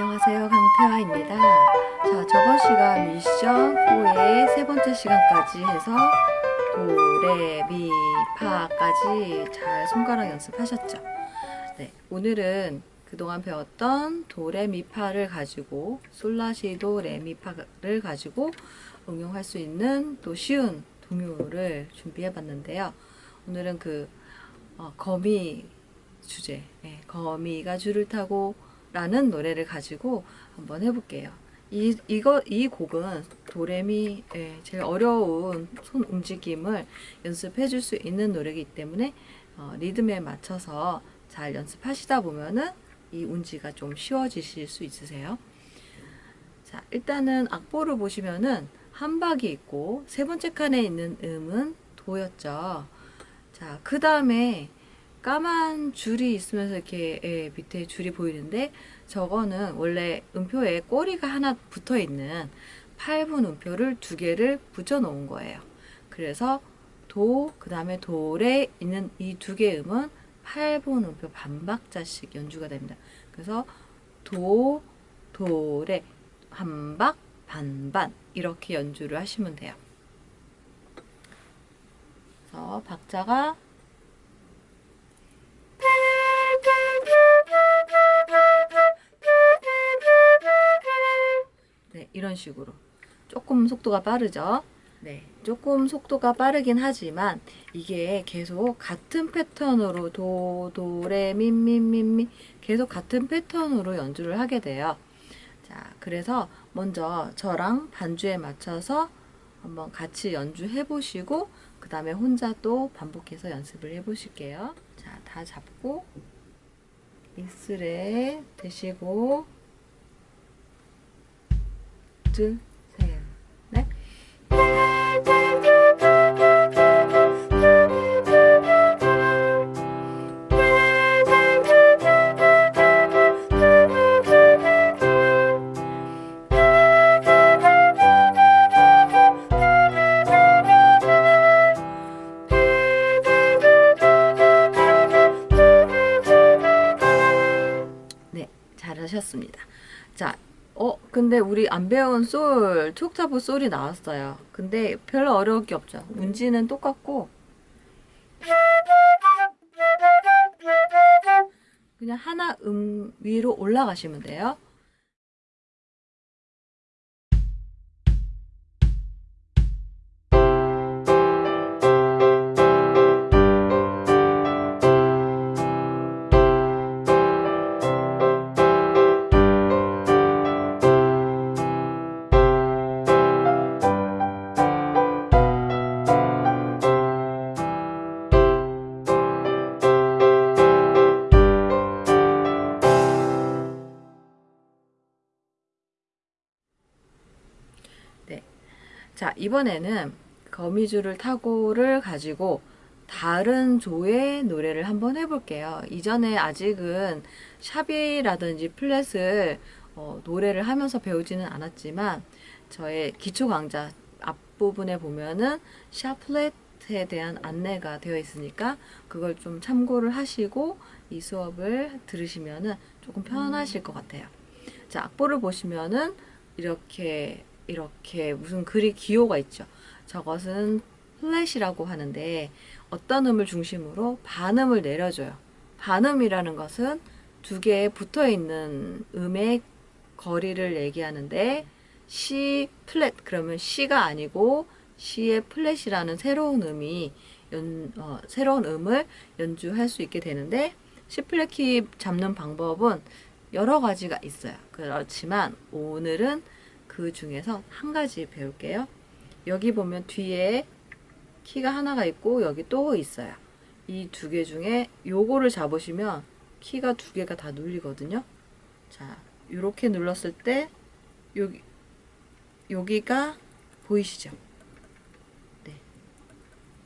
안녕하세요. 강태화입니다. 자 저번 시간 미션 4의 세 번째 시간까지 해서 도레미파까지 잘 손가락 연습하셨죠? 네 오늘은 그동안 배웠던 도레미파를 가지고 솔라시도 레미파를 가지고 응용할 수 있는 또 쉬운 동요를 준비해 봤는데요. 오늘은 그 어, 거미 주제. 예, 거미가 줄을 타고 라는 노래를 가지고 한번 해볼게요. 이, 이거, 이 곡은 도레미 예, 제일 어려운 손 움직임을 연습해 줄 수 있는 노래이기 때문에 어, 리듬에 맞춰서 잘 연습하시다 보면은 이 운지가 좀 쉬워지실 수 있으세요. 자, 일단은 악보를 보시면은 한 박이 있고 세 번째 칸에 있는 음은 도였죠. 자, 그 다음에 까만 줄이 있으면서 이렇게 예, 밑에 줄이 보이는데 저거는 원래 음표에 꼬리가 하나 붙어 있는 8분 음표를 두 개를 붙여 놓은 거예요. 그래서 도, 그 다음에 도레 있는 이 두 개의 음은 8분 음표 반박자씩 연주가 됩니다. 그래서 도, 도레, 한박, 반반 이렇게 연주를 하시면 돼요. 그래서 박자가 이런 식으로 조금 속도가 빠르죠. 네, 조금 속도가 빠르긴 하지만 이게 계속 같은 패턴으로 도, 도, 레, 미, 미, 미, 미 계속 같은 패턴으로 연주를 하게 돼요. 자, 그래서 먼저 저랑 반주에 맞춰서 한번 같이 연주해 보시고 그 다음에 혼자 또 반복해서 연습을 해 보실게요. 자, 다 잡고 익스레 대시고 둘, 셋, 넷. 네, 잘하셨습니다. 자, 어, 근데 우리 안 배운 솔, 투옥타브 솔이 나왔어요. 근데 별로 어려울 게 없죠. 문지는 똑같고 그냥 하나 음 위로 올라가시면 돼요. 자, 이번에는 거미줄을 타고를 가지고 다른 조의 노래를 한번 해볼게요. 이전에 아직은 샵이라든지 플랫을 어, 노래를 하면서 배우지는 않았지만 저의 기초 강좌 앞부분에 보면은 샵 플랫에 대한 안내가 되어 있으니까 그걸 좀 참고를 하시고 이 수업을 들으시면은 조금 편하실 것 같아요. 자, 악보를 보시면은 이렇게 이렇게 무슨 글이 기호가 있죠. 저것은 플랫이라고 하는데 어떤 음을 중심으로 반음을 내려줘요. 반음이라는 것은 두 개에 붙어 있는 음의 거리를 얘기하는데 C 플랫 그러면 C가 아니고 C의 플랫이라는 새로운 음이 연, 어, 새로운 음을 연주할 수 있게 되는데 C 플랫 키 잡는 방법은 여러 가지가 있어요. 그렇지만 오늘은 그 중에서 한 가지 배울게요. 여기 보면 뒤에 키가 하나가 있고 여기 또 있어요. 이 두 개 중에 요거를 잡으시면 키가 두 개가 다 눌리거든요. 자, 이렇게 눌렀을 때 여기 여기가 보이시죠? 네.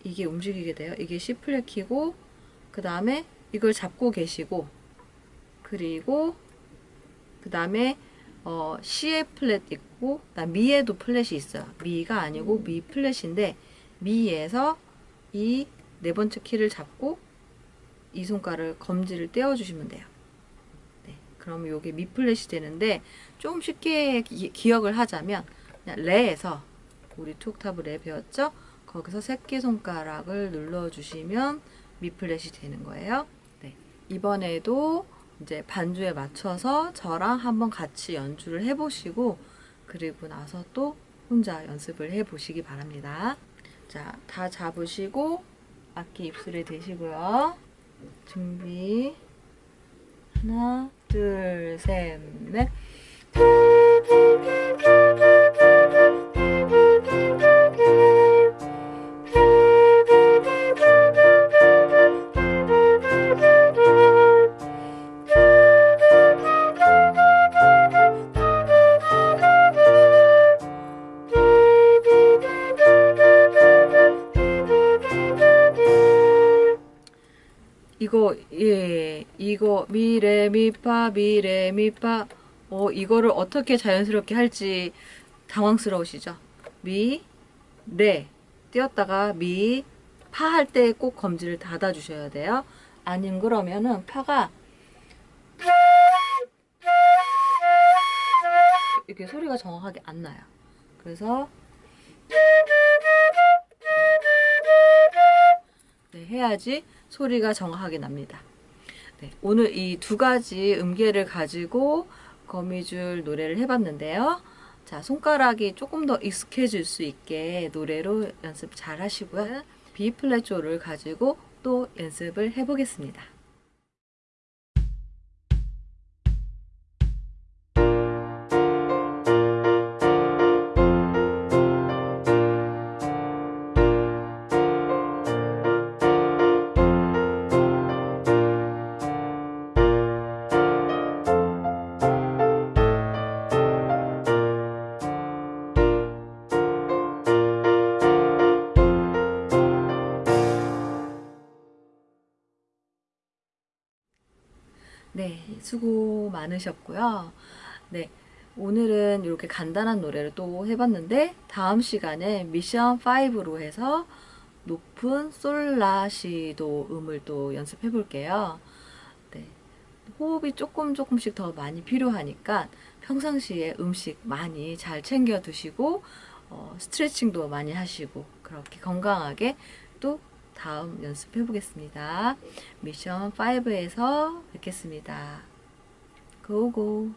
이게 움직이게 돼요. 이게 C 플랫 키고 그 다음에 이걸 잡고 계시고 그리고 그 다음에 어, C의 플랫 있고 미에도 플랫이 있어요. 미가 아니고 미 플랫인데 미에서 이 네 번째 키를 잡고 이 손가락을 검지를 떼어주시면 돼요. 네. 그럼 요게 미 플랫이 되는데 좀 쉽게 기, 기억을 하자면 레에서 우리 two 옥타브 레 배웠죠? 거기서 새끼손가락을 눌러주시면 미 플랫이 되는 거예요. 네. 이번에도 이제 반주에 맞춰서 저랑 한번 같이 연주를 해보시고 그리고 나서 또 혼자 연습을 해보시기 바랍니다. 자, 다 잡으시고 악기 입술에 대시고요. 준비. 하나, 둘, 셋, 넷. 이거 예 이거 미레 미파 미레 미파 어 이거를 어떻게 자연스럽게 할지 당황스러우시죠? 미레 띄었다가 미 파 할 때 꼭 검지를 닫아 주셔야 돼요. 아님 그러면은 파가 이렇게 소리가 정확하게 안 나요. 그래서 해야지 소리가 정확하게 납니다. 네, 오늘 이 두 가지 음계를 가지고 거미줄 노래를 해봤는데요. 자, 손가락이 조금 더 익숙해질 수 있게 노래로 연습 잘 하시고요. B 플랫 조를 가지고 또 연습을 해보겠습니다. 수고 많으셨고요. 네, 오늘은 이렇게 간단한 노래를 또 해봤는데 다음 시간에 미션 5로 해서 높은 솔라시도 음을 또 연습해 볼게요. 네, 호흡이 조금 조금씩 더 많이 필요하니까 평상시에 음식 많이 잘 챙겨 드시고 어, 스트레칭도 많이 하시고 그렇게 건강하게 또 다음 연습해 보겠습니다. 미션 5에서 뵙겠습니다. 고고!